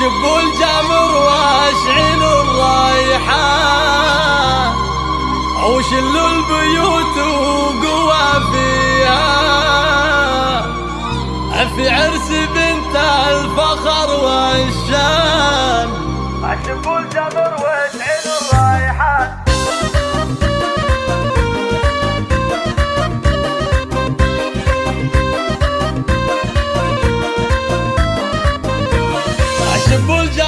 اشب الجمر واشعل الرايحة وشل البيوت وقوى فيها. في عرس بنت الفخر والشان. اشب الجمر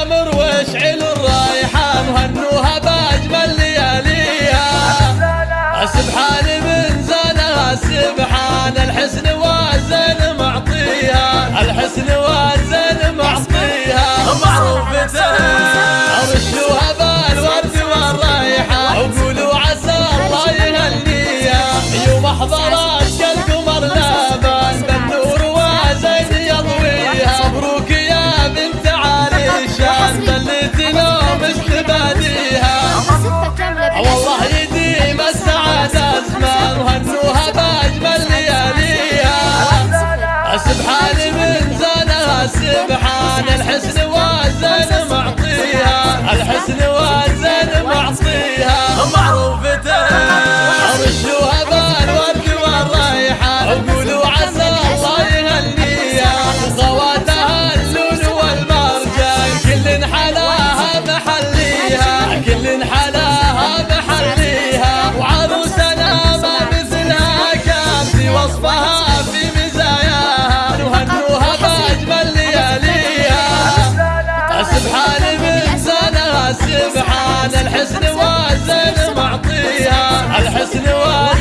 اشب الجمر واشعل الرايحة وهنوها باجمل لياليها. سبحان من زانها سبحان الحسن والزين معطيها. الحسن والزين معطيها. معروفة. رشوها بالورد والرايحة وقولوا عسى الله يهنيها. يوم حضرت الحسن والزين معطيها. الحسن والزين الحسن معطيها. الحسن واحد